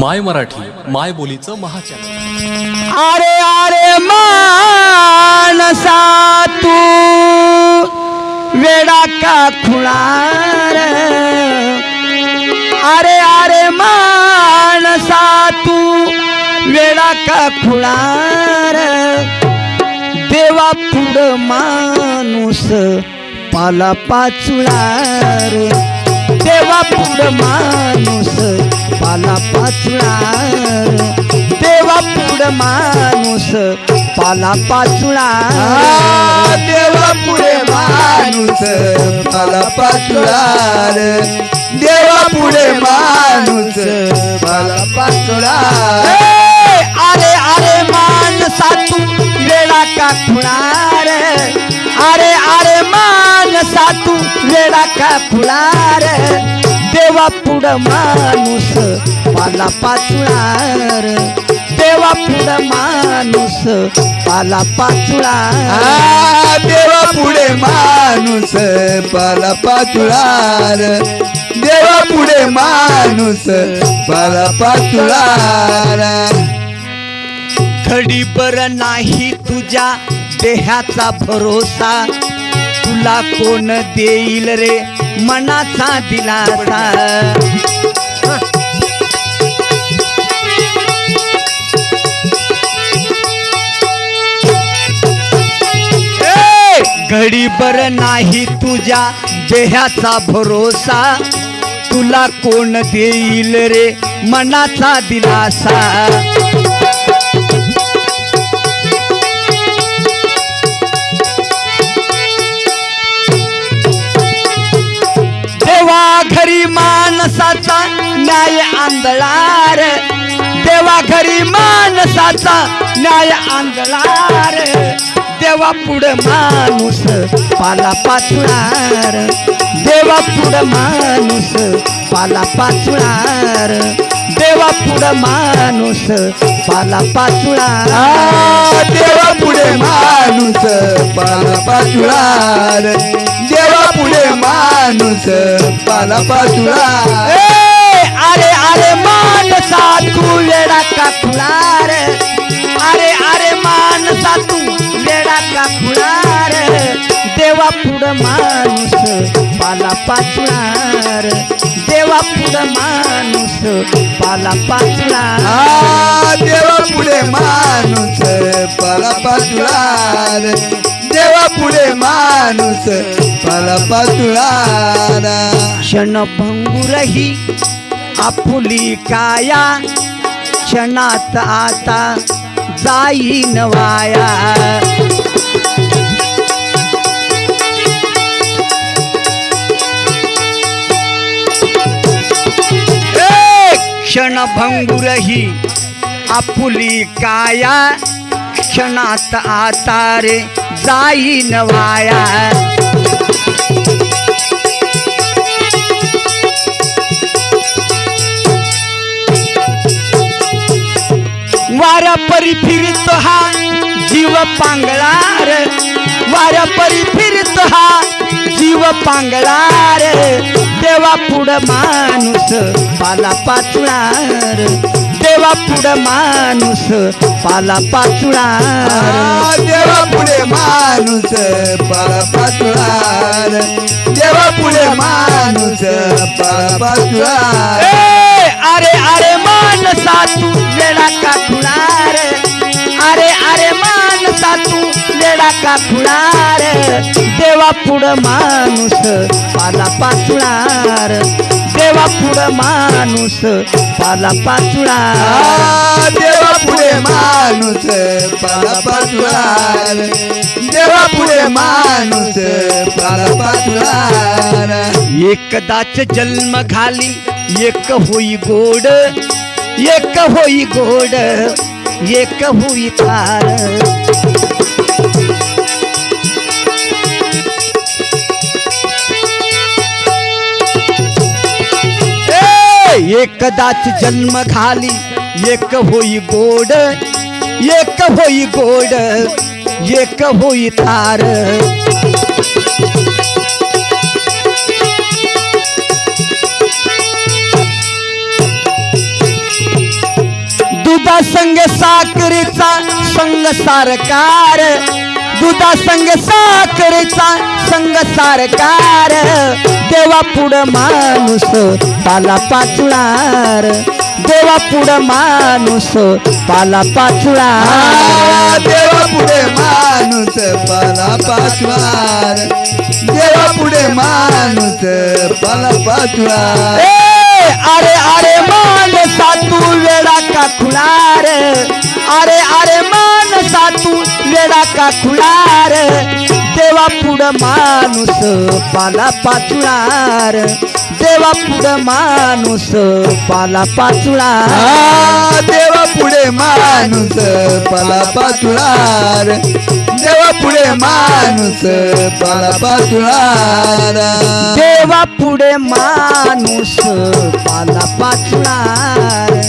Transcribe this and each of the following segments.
माय मराठी माय बोलीचं महाचॅनल. अरे अरे मानसा तू वेडा का खुणार अरे अरे मानसा तू वेडा का खुणार देवा पुढं माणूस पाला पाचुळार देवा पुढं माणूस पाला पाचुळार देवा पुढं माणूस पाला पाचुळार देवा पुढे माणूस मला पाचुळार देवा पुढे माणूस मला पाचुळार ए, अरे अरे मानसा तू वेळा का खुळार अरे अरे मानसा तू वेळा का खुळार देवा पुढं माणूस पाला पाचुळार. देवा पुढं माणूस पाला पाचुळार. देवा पुढे माणूस मला पाचुळार. देवा पुढे माणूस मला पाचुळार. घडीभर नाही तुझ्या देहाचा भरोसा. तुला कोण देईल रे? मनाचा दिलासा. घडी घडीभर नाही तुझ्या देहाचा भरोसा. तुला कोण देईल रे? मनाचा दिलासा. घरी माणसाचा न्याय आंधळार. देवा घरी माणसाचा न्याय आंधळार. देवा पुढं माणूस पाला पाचणार. देवा पुढं माणूस पाला पाचणार. देवा पुढं माणूस पाला पाचणार. देवा पुढे माणूस पाला पाचणार. माणूस पाला पाचुळार ए, अरे अरे मानसा तू वेडा का खुळार अरे अरे मानसा तू वेडा का खुळार देवा पुढं माणूस पाला पाचुळार देवा पुढं माणूस पाला पाचुळार आ, देवा पुढे माणूस पाला पाचुळार देवा पुढे माणूस पाला पाचुळार क्षणभंगुरही आपुली काया क्षणात आता जाईन वाया. क्षणभंगुरही आपुली काया क्षणात आता रे जाईन वाया. वाऱ्या परी फिरतो हा जीव पांगळार. वाऱ्या परी फिरतो हा जीव पांगळार. देवा पुढं माणूस पाला पाचणार देवा पुढं माणूस पाला पाचुळार आ, देवा पुढे माणूस पाला पाचुळार देवा पुढे माणूस पाला पाचुळार ए, अरे अरे मानसा तू वेडा का खुळार अरे अरे मानसा तू वेडा का खुळार देवा पुढं माणूस पाला पाचुळार देवा पुढं माणूस पाला पाचुळार आ, देवा पुढे माणूस पाला पाचुळार देवा पुढे माणूस पाला पाचुळार एकदाच जन्म घाली एक होई गोड. एक होई गोड एक होई तार एकदाच जन्म घाली एक होई गोड एक होई गोड एक होई तार. दुधा संग साखरीचा संग सारकार. दुधा संग साखरेचा संग सारकार. देवा पुढं माणूस पाला पाचुळार. देवा पुढं माणूस पाला पाचुळार. आ, देवा पुढे माणूस पाला पाचवार देवा पुढे माणूस पाला पाचवार ए, अरे अरे मान सातू वेडा का खुळार अरे अरे मान सातू वेडा का खुळार देवा पुढं माणूस पाला पाचुळार. देवा पुढं माणूस पाला पाचुळार. आ, देवा पुढे माणूस पाला पाचवार देवा पुढे माणूस पाला पाचवार देवा पुढे माणूस पाला पाचुळार.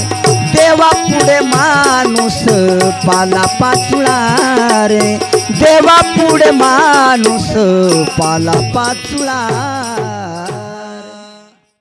पाला पाला पाचुळार देवा पुढे माणूस पाला पाचुळार